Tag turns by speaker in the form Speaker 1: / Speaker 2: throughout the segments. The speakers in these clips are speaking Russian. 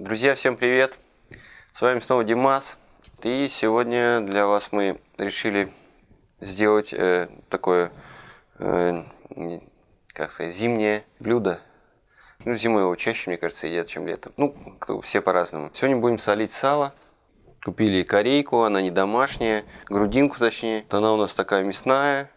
Speaker 1: Друзья, всем привет! С вами снова Димас. И сегодня для вас мы решили сделать э, такое, э, как сказать, зимнее блюдо. Ну, зимой его чаще, мне кажется, едят, чем летом. Ну, все по-разному. Сегодня будем солить сало. Купили корейку, она не домашняя, грудинку точнее. Она у нас такая мясная,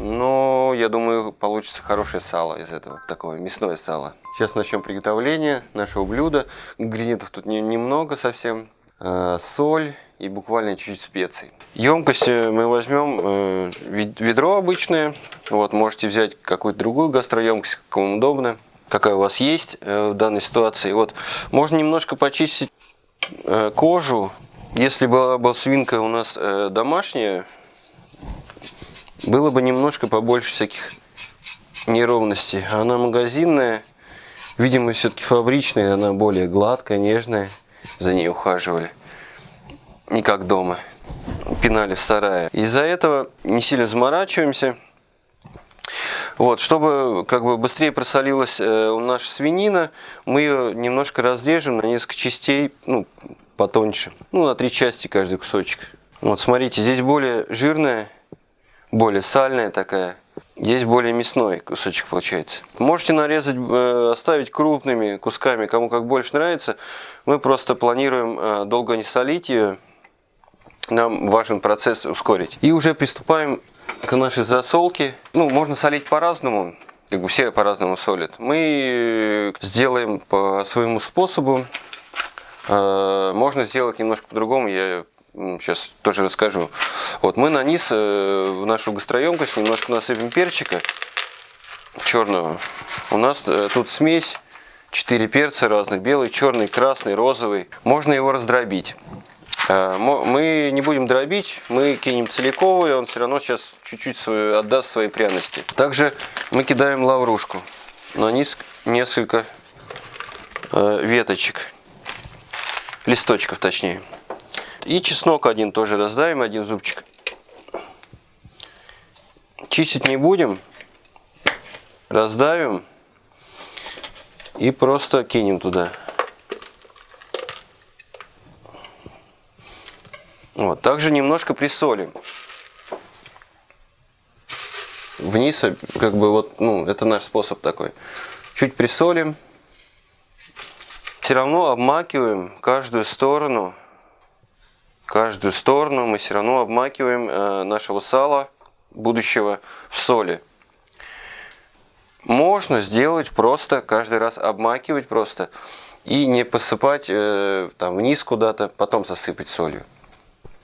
Speaker 1: но я думаю, получится хорошее сало из этого, такое мясное сало. Сейчас начнем приготовление нашего блюда. Ингредиентов тут не, немного совсем. Э, соль и буквально чуть-чуть специй. Емкость мы возьмем э, ведро обычное. Вот, можете взять какую-то другую гастроемкость, как вам удобно. Какая у вас есть э, в данной ситуации. Вот, можно немножко почистить э, кожу. Если была бы свинка у нас э, домашняя, было бы немножко побольше всяких неровностей. Она магазинная, видимо, все-таки фабричная, она более гладкая, нежная. За ней ухаживали. Не как дома. Пинали в сарае. Из-за этого не сильно заморачиваемся. Вот, чтобы как бы быстрее просолилась э, наша свинина, мы ее немножко разрежем на несколько частей, ну, потоньше. Ну, на три части каждый кусочек. Вот, смотрите, здесь более жирная более сальная такая. Здесь более мясной кусочек получается. Можете нарезать, э, оставить крупными кусками, кому как больше нравится. Мы просто планируем э, долго не солить ее. Нам важен процесс ускорить. И уже приступаем к нашей засолке. Ну, можно солить по-разному. Как бы все по-разному солят. Мы сделаем по своему способу. Э, можно сделать немножко по-другому. Я сейчас тоже расскажу. Вот мы на низ э, в нашу гастроемкость немножко насыпем перчика черного. У нас э, тут смесь, 4 перца разных, белый, черный, красный, розовый. Можно его раздробить. Э, мы не будем дробить, мы кинем целиковый, он все равно сейчас чуть-чуть отдаст свои пряности. Также мы кидаем лаврушку. На низ несколько веточек, листочков точнее. И чеснок один тоже раздаем, один зубчик. Чистить не будем. Раздавим. И просто кинем туда. Вот. Также немножко присолим. Вниз, как бы вот, ну, это наш способ такой. Чуть присолим. Все равно обмакиваем каждую сторону каждую сторону мы все равно обмакиваем э, нашего сала будущего в соли. Можно сделать просто, каждый раз обмакивать просто и не посыпать э, там вниз куда-то, потом засыпать солью.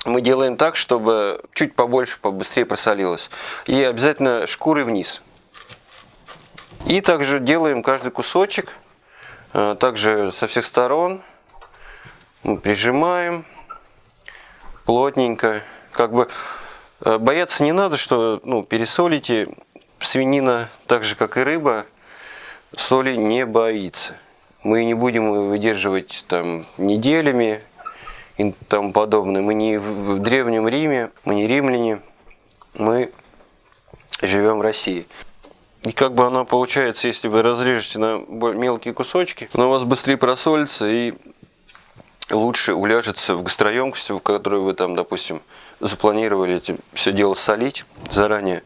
Speaker 1: Мы делаем так, чтобы чуть побольше, побыстрее просолилось. И обязательно шкуры вниз. И также делаем каждый кусочек, э, также со всех сторон. Мы прижимаем плотненько. Как бы э, бояться не надо, что ну, пересолите. Свинина, так же как и рыба, соли не боится. Мы не будем выдерживать там неделями и тому подобное. Мы не в Древнем Риме, мы не римляне, мы живем в России. И как бы она получается, если вы разрежете на мелкие кусочки, она у вас быстрее просолится и лучше уляжется в гастроемкости, в которой вы там, допустим, запланировали все дело солить заранее,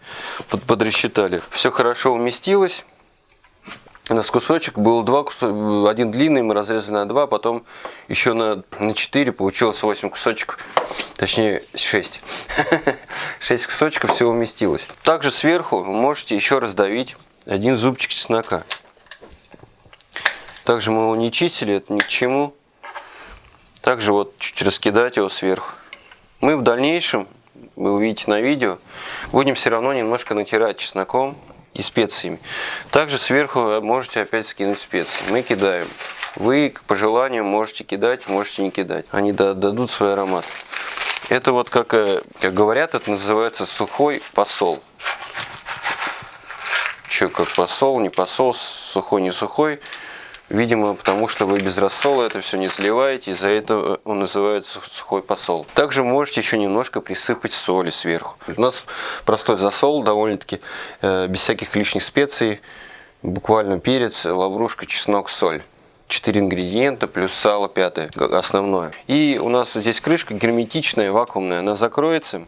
Speaker 1: под, подрасчитали. Все хорошо уместилось. У нас кусочек был два кусочка, один длинный, мы разрезали на два, потом еще на, на 4 получилось 8 кусочков, точнее 6. 6 кусочков все уместилось. Также сверху вы можете еще раздавить один зубчик чеснока. Также мы его не чистили, это ни к чему. Также вот чуть раскидать его сверху. Мы в дальнейшем, вы увидите на видео, будем все равно немножко натирать чесноком и специями. Также сверху можете опять скинуть специи. Мы кидаем. Вы по желанию можете кидать, можете не кидать. Они дадут свой аромат. Это вот, как, э, как говорят, это называется сухой посол. Что, как посол, не посол, сухой, не сухой. Видимо, потому что вы без рассола это все не сливаете, из-за этого он называется сухой посол. Также можете еще немножко присыпать соли сверху. У нас простой засол, довольно-таки э, без всяких лишних специй. Буквально перец, лаврушка, чеснок, соль. 4 ингредиента плюс сало пятое, основное. И у нас здесь крышка герметичная, вакуумная, она закроется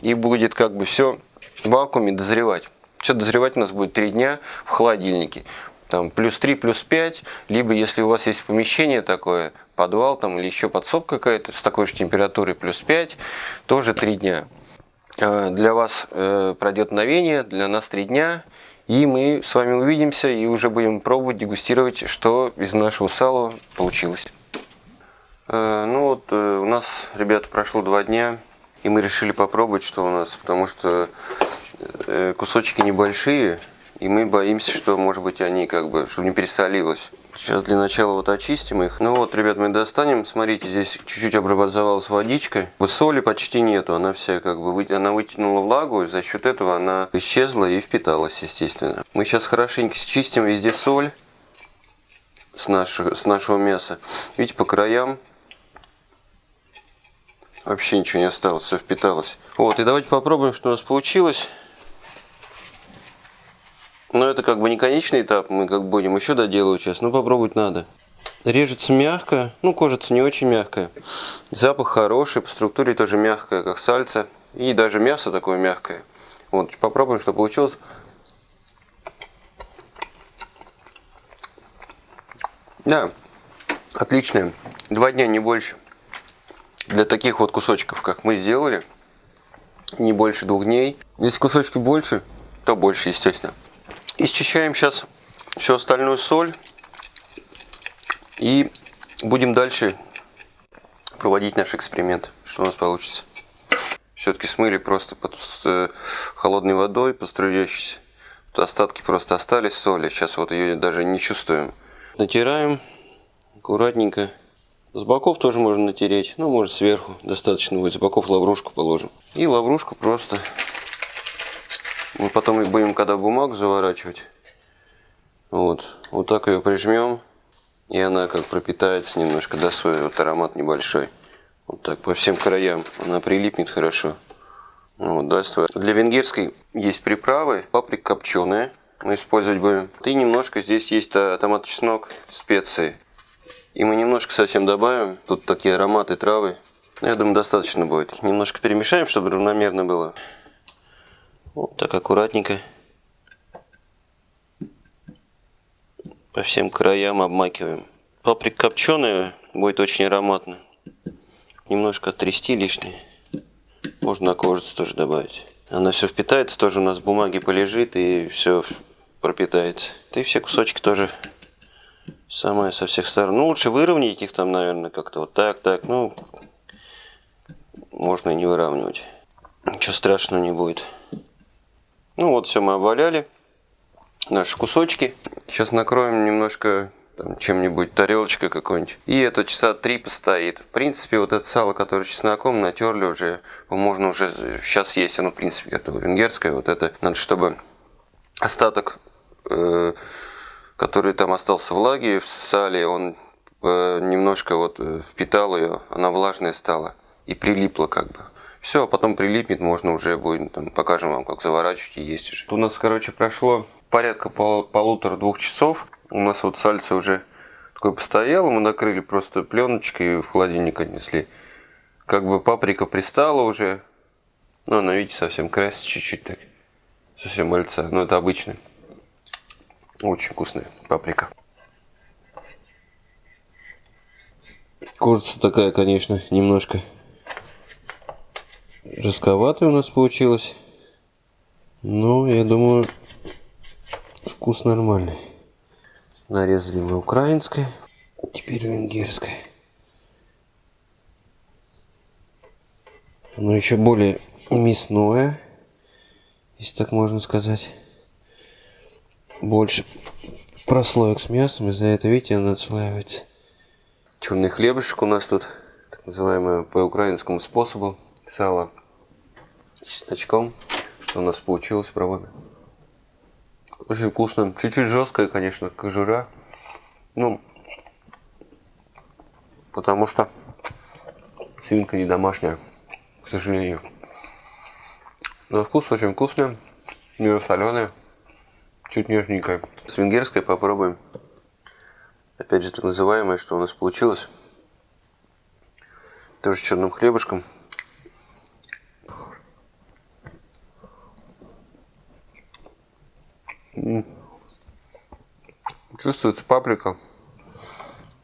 Speaker 1: и будет как бы все в вакууме дозревать. Все дозревать у нас будет 3 дня в холодильнике. Там плюс 3, плюс 5, либо если у вас есть помещение такое, подвал там или еще подсобка какая-то с такой же температурой плюс 5, тоже 3 дня. А, для вас э, пройдет мгновение, для нас 3 дня. И мы с вами увидимся и уже будем пробовать, дегустировать, что из нашего сала получилось. Э, ну вот, э, у нас, ребята, прошло два дня, и мы решили попробовать, что у нас, потому что кусочки небольшие, и мы боимся, что, может быть, они как бы, чтобы не пересолилось. Сейчас для начала вот очистим их. Ну вот, ребят, мы достанем. Смотрите, здесь чуть-чуть образовалась водичка. Соли почти нету. Она вся как бы она вытянула влагу, и за счет этого она исчезла и впиталась, естественно. Мы сейчас хорошенько счистим везде соль с нашего, с нашего мяса. Видите, по краям вообще ничего не осталось, все впиталось. Вот, и давайте попробуем, что у нас получилось. Но это как бы не конечный этап, мы как будем еще доделывать сейчас, но попробовать надо. Режется мягко, ну кожица не очень мягкая. Запах хороший, по структуре тоже мягкая, как сальца. И даже мясо такое мягкое. Вот, попробуем, что получилось. Да, отличное. Два дня, не больше. Для таких вот кусочков, как мы сделали, не больше двух дней. Если кусочки больше, то больше, естественно. И сейчас всю остальную соль. И будем дальше проводить наш эксперимент. Что у нас получится. Все-таки смыли просто под э, холодной водой, поструящейся. Тут остатки просто остались соли. Сейчас вот ее даже не чувствуем. Натираем аккуратненько. С боков тоже можно натереть. Ну, может сверху. Достаточно будет. С боков лаврушку положим. И лаврушку просто мы потом будем, когда бумагу заворачивать, вот, вот так ее прижмем, и она как пропитается немножко, да, свой вот аромат небольшой. Вот так по всем краям она прилипнет хорошо. Вот, дальше. Для венгерской есть приправы, паприка копченая, мы использовать будем. И немножко здесь есть томат чеснок, специи. И мы немножко совсем добавим. Тут такие ароматы травы. Я думаю, достаточно будет. Немножко перемешаем, чтобы равномерно было. Вот так аккуратненько. По всем краям обмакиваем. Паприка копченая будет очень ароматно. Немножко отрясти лишнее. Можно на кожицу тоже добавить. Она все впитается, тоже у нас в бумаге полежит и все пропитается. И все кусочки тоже самое со всех сторон. Ну, лучше выровнять их там, наверное, как-то вот так, так. Ну, можно и не выравнивать. Ничего страшного не будет. Ну вот все мы обваляли. Наши кусочки. Сейчас накроем немножко чем-нибудь, тарелочкой какой-нибудь. И это часа три постоит. В принципе, вот это сало, которое чесноком натерли уже, можно уже сейчас есть. Оно, в принципе, готово. Венгерское. Вот это надо, чтобы остаток, э, который там остался влаги в сале, он э, немножко вот э, впитал ее, она влажная стала и прилипла как бы. Все, а потом прилипнет, можно уже будет, там, покажем вам, как заворачивать и есть уже. У нас, короче, прошло порядка пол, полутора-двух часов. У нас вот сальце уже такое постояло, мы накрыли просто пленочкой и в холодильник отнесли. Как бы паприка пристала уже. Ну, она, видите, совсем красится чуть-чуть так. Совсем мальца. Но это обычная. Очень вкусная паприка. Курица такая, конечно, немножко Жестковатый у нас получилось. Ну, я думаю, вкус нормальный. Нарезали мы украинское, теперь венгерское. Оно еще более мясное, если так можно сказать. Больше прослоек с мясом, из-за этого, видите, оно отслаивается. Черный хлебушек у нас тут, так называемый по украинскому способу, сало чесночком. Что у нас получилось, пробуем. Очень вкусно. Чуть-чуть жесткая, конечно, кожура. Ну, потому что свинка не домашняя, к сожалению. Но вкус очень вкусный, не соленый, чуть нежненькая. С венгерской попробуем. Опять же, так называемое, что у нас получилось. Тоже черным хлебушком. Чувствуется паприка,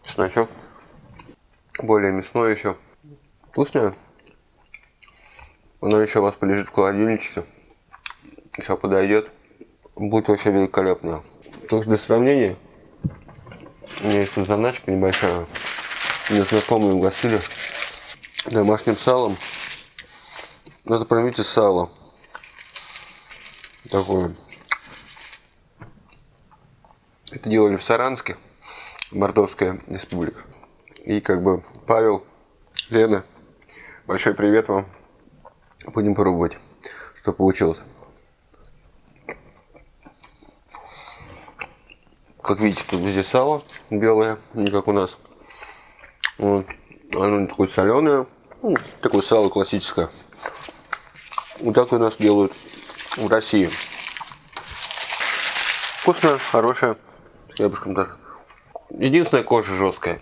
Speaker 1: чесночок, более мясное еще. Вкусное. Оно еще у вас полежит в холодильнике. Еще подойдет. Будет вообще великолепно. Только для сравнения, у меня есть тут заначка небольшая. Мне знакомые угостили домашним салом. Надо промите сало. Такое. Это делали в Саранске, Мордовская республика. И как бы Павел, Лена, большой привет вам. Будем пробовать, что получилось. Как видите, тут везде сало белое, не как у нас. Вот. Оно такое соленое, ну, такое сало классическое. Вот так у нас делают в России. Вкусное, хорошее, с хлебушком даже. Единственная кожа жесткая.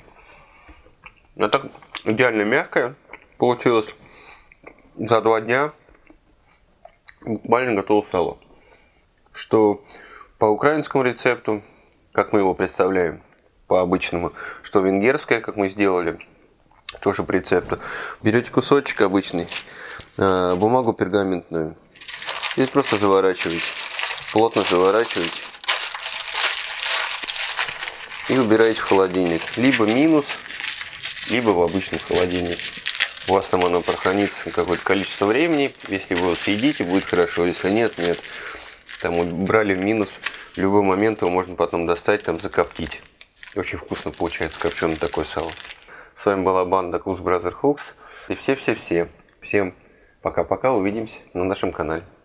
Speaker 1: А так идеально мягкая получилось за два дня буквально готово сало. Что по украинскому рецепту, как мы его представляем, по обычному, что венгерское, как мы сделали, тоже по рецепту. Берете кусочек обычный, а, бумагу пергаментную, и просто заворачиваете, плотно заворачиваете и убираете в холодильник. Либо минус, либо в обычный холодильник у вас там оно прохранится какое-то количество времени. Если вы его съедите, будет хорошо. Если нет, нет. Там убрали минус. В любой момент его можно потом достать, там закоптить. Очень вкусно получается копченое такое сало. С вами была банда Cook Brother Hooks. И все-все-все. Всем пока-пока. Увидимся на нашем канале.